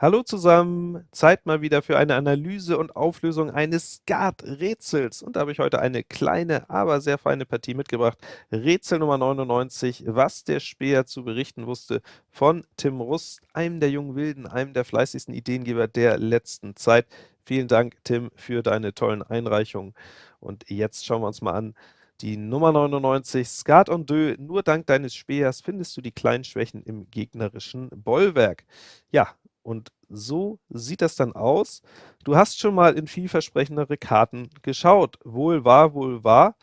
Hallo zusammen, Zeit mal wieder für eine Analyse und Auflösung eines Skat-Rätsels. Und da habe ich heute eine kleine, aber sehr feine Partie mitgebracht. Rätsel Nummer 99, was der Späher zu berichten wusste, von Tim Rust, einem der jungen Wilden, einem der fleißigsten Ideengeber der letzten Zeit. Vielen Dank, Tim, für deine tollen Einreichungen. Und jetzt schauen wir uns mal an, die Nummer 99, Skat und Dö, nur dank deines Speers findest du die kleinen Schwächen im gegnerischen Bollwerk. Ja, und so sieht das dann aus. Du hast schon mal in vielversprechendere Karten geschaut. Wohl wahr, wohl wahr.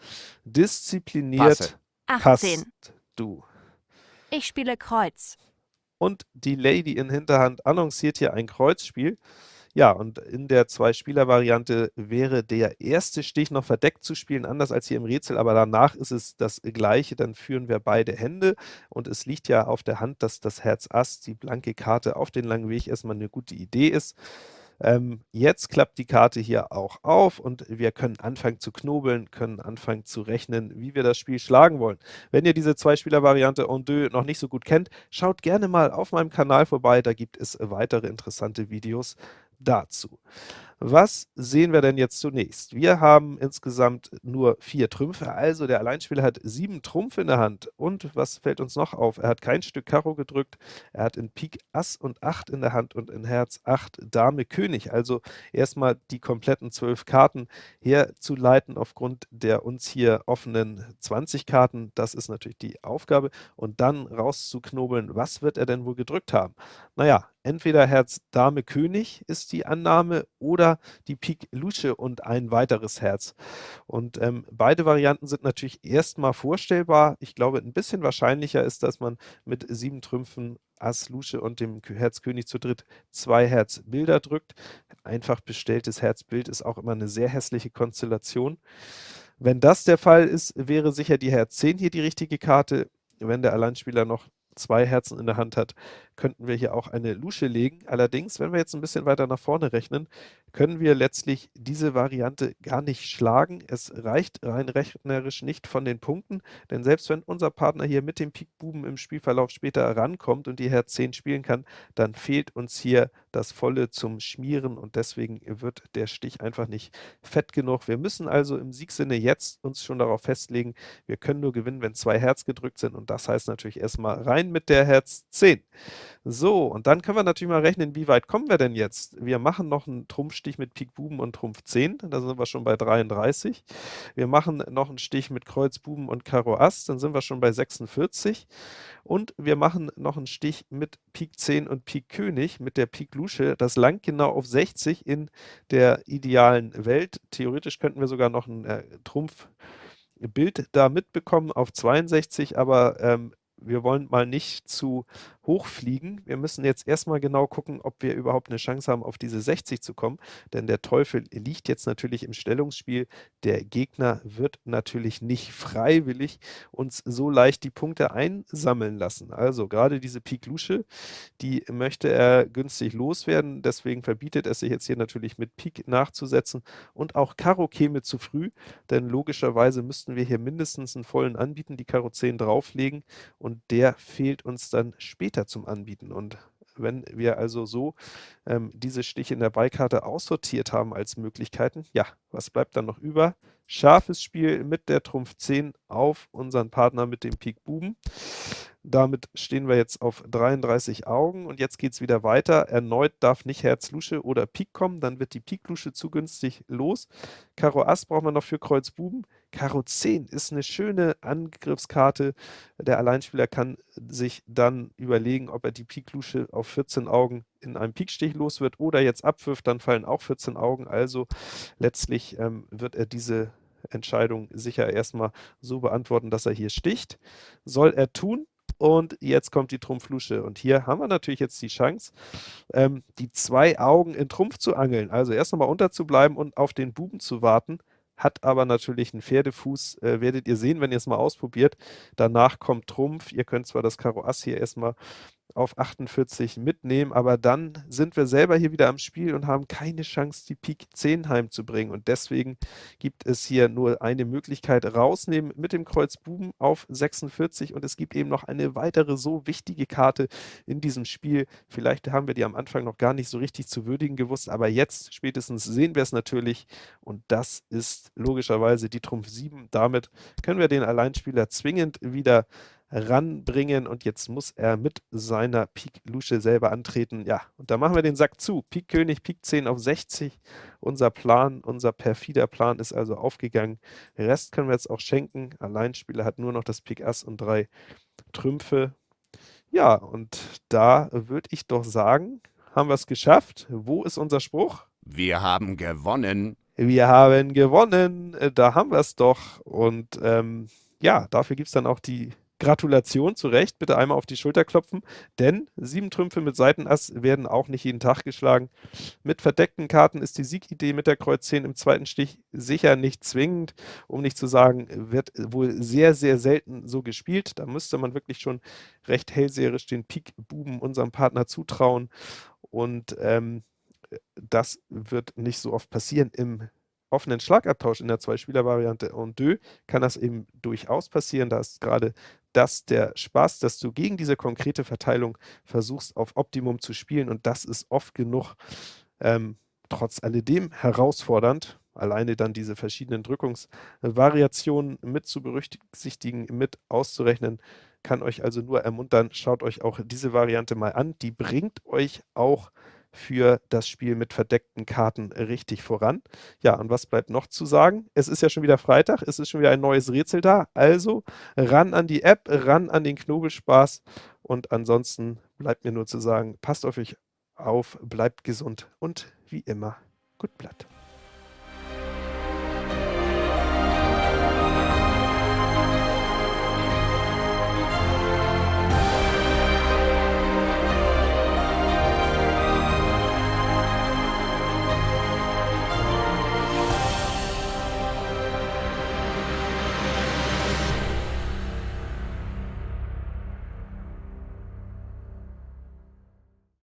Diszipliniert passt 18. du. Ich spiele Kreuz. Und die Lady in Hinterhand annonciert hier ein Kreuzspiel. Ja, und in der Zwei-Spieler-Variante wäre der erste Stich noch verdeckt zu spielen, anders als hier im Rätsel, aber danach ist es das Gleiche, dann führen wir beide Hände und es liegt ja auf der Hand, dass das Herz Ass, die blanke Karte auf den langen Weg erstmal eine gute Idee ist. Ähm, jetzt klappt die Karte hier auch auf und wir können anfangen zu knobeln, können anfangen zu rechnen, wie wir das Spiel schlagen wollen. Wenn ihr diese Zwei-Spieler-Variante en deux noch nicht so gut kennt, schaut gerne mal auf meinem Kanal vorbei, da gibt es weitere interessante Videos dazu. Was sehen wir denn jetzt zunächst? Wir haben insgesamt nur vier Trümpfe, also der Alleinspieler hat sieben Trumpf in der Hand. Und was fällt uns noch auf? Er hat kein Stück Karo gedrückt, er hat in Pik Ass und 8 in der Hand und in Herz 8 Dame König. Also erstmal die kompletten zwölf Karten herzuleiten aufgrund der uns hier offenen 20 Karten. Das ist natürlich die Aufgabe. Und dann rauszuknobeln, was wird er denn wohl gedrückt haben? Naja, entweder Herz Dame König ist die Annahme oder die Pik Lusche und ein weiteres Herz. Und ähm, beide Varianten sind natürlich erstmal vorstellbar. Ich glaube, ein bisschen wahrscheinlicher ist, dass man mit sieben Trümpfen Ass, Lusche und dem Herz König zu dritt zwei Herz Bilder drückt. Einfach bestelltes Herzbild ist auch immer eine sehr hässliche Konstellation. Wenn das der Fall ist, wäre sicher die Herz 10 hier die richtige Karte. Wenn der Alleinspieler noch zwei Herzen in der Hand hat, könnten wir hier auch eine Lusche legen. Allerdings, wenn wir jetzt ein bisschen weiter nach vorne rechnen, können wir letztlich diese Variante gar nicht schlagen. Es reicht rein rechnerisch nicht von den Punkten, denn selbst wenn unser Partner hier mit dem Pik Buben im Spielverlauf später rankommt und die Herz 10 spielen kann, dann fehlt uns hier das Volle zum Schmieren und deswegen wird der Stich einfach nicht fett genug. Wir müssen also im Siegsinne jetzt uns schon darauf festlegen, wir können nur gewinnen, wenn zwei Herz gedrückt sind und das heißt natürlich erstmal rein mit der Herz 10. So, und dann können wir natürlich mal rechnen, wie weit kommen wir denn jetzt? Wir machen noch einen Trumpfstich mit Pik Buben und Trumpf 10, da sind wir schon bei 33. Wir machen noch einen Stich mit Kreuz Buben und Karo Ass, dann sind wir schon bei 46. Und wir machen noch einen Stich mit Pik 10 und Pik König mit der Pik Lusche. Das langt genau auf 60 in der idealen Welt. Theoretisch könnten wir sogar noch ein äh, Trumpfbild da mitbekommen auf 62, aber ähm, wir wollen mal nicht zu hochfliegen. Wir müssen jetzt erstmal genau gucken, ob wir überhaupt eine Chance haben, auf diese 60 zu kommen, denn der Teufel liegt jetzt natürlich im Stellungsspiel. Der Gegner wird natürlich nicht freiwillig uns so leicht die Punkte einsammeln lassen. Also gerade diese Pik Lusche, die möchte er günstig loswerden, deswegen verbietet es sich jetzt hier natürlich mit Pik nachzusetzen und auch Karo käme zu früh, denn logischerweise müssten wir hier mindestens einen vollen anbieten, die Karo 10 drauflegen und der fehlt uns dann später zum Anbieten. Und wenn wir also so ähm, diese Stiche in der Beikarte aussortiert haben als Möglichkeiten, ja, was bleibt dann noch über? Scharfes Spiel mit der Trumpf 10 auf unseren Partner mit dem Pik Buben. Damit stehen wir jetzt auf 33 Augen und jetzt geht es wieder weiter. Erneut darf nicht Herz Lusche oder Pik kommen, dann wird die Pik Lusche zu günstig los. Karo Ass braucht man noch für Kreuz Buben. Karo 10 ist eine schöne Angriffskarte. Der Alleinspieler kann sich dann überlegen, ob er die Pik Lusche auf 14 Augen in einem Pikstich los wird oder jetzt abwirft, dann fallen auch 14 Augen. Also letztlich ähm, wird er diese Entscheidung sicher erstmal so beantworten, dass er hier sticht. Soll er tun, und jetzt kommt die Trumpflusche. Und hier haben wir natürlich jetzt die Chance, ähm, die zwei Augen in Trumpf zu angeln. Also erst nochmal unterzubleiben und auf den Buben zu warten. Hat aber natürlich einen Pferdefuß, äh, werdet ihr sehen, wenn ihr es mal ausprobiert. Danach kommt Trumpf. Ihr könnt zwar das Karo Ass hier erstmal auf 48 mitnehmen, aber dann sind wir selber hier wieder am Spiel und haben keine Chance, die Pik 10 heimzubringen. Und deswegen gibt es hier nur eine Möglichkeit, rausnehmen mit dem Kreuz Buben auf 46 und es gibt eben noch eine weitere so wichtige Karte in diesem Spiel. Vielleicht haben wir die am Anfang noch gar nicht so richtig zu würdigen gewusst, aber jetzt spätestens sehen wir es natürlich und das ist logischerweise die Trumpf 7. Damit können wir den Alleinspieler zwingend wieder ranbringen und jetzt muss er mit seiner Pik Lusche selber antreten. Ja, und da machen wir den Sack zu. Pik König, Pik 10 auf 60. Unser Plan, unser perfider Plan ist also aufgegangen. Den Rest können wir jetzt auch schenken. Alleinspieler hat nur noch das Pik Ass und drei Trümpfe. Ja, und da würde ich doch sagen, haben wir es geschafft. Wo ist unser Spruch? Wir haben gewonnen. Wir haben gewonnen. Da haben wir es doch. Und ähm, ja, dafür gibt es dann auch die Gratulation zu Recht, bitte einmal auf die Schulter klopfen, denn sieben Trümpfe mit Seitenass werden auch nicht jeden Tag geschlagen. Mit verdeckten Karten ist die Siegidee mit der Kreuz 10 im zweiten Stich sicher nicht zwingend, um nicht zu sagen, wird wohl sehr, sehr selten so gespielt. Da müsste man wirklich schon recht hellseherisch den Pik-Buben unserem Partner zutrauen und ähm, das wird nicht so oft passieren im offenen Schlagabtausch in der Zwei-Spieler-Variante en deux kann das eben durchaus passieren. Da ist gerade das der Spaß, dass du gegen diese konkrete Verteilung versuchst, auf Optimum zu spielen. Und das ist oft genug ähm, trotz alledem herausfordernd, alleine dann diese verschiedenen Drückungsvariationen mit zu berücksichtigen, mit auszurechnen, kann euch also nur ermuntern, schaut euch auch diese Variante mal an, die bringt euch auch für das Spiel mit verdeckten Karten richtig voran. Ja, und was bleibt noch zu sagen? Es ist ja schon wieder Freitag, es ist schon wieder ein neues Rätsel da, also ran an die App, ran an den Knobelspaß und ansonsten bleibt mir nur zu sagen, passt auf euch auf, bleibt gesund und wie immer, gut Blatt.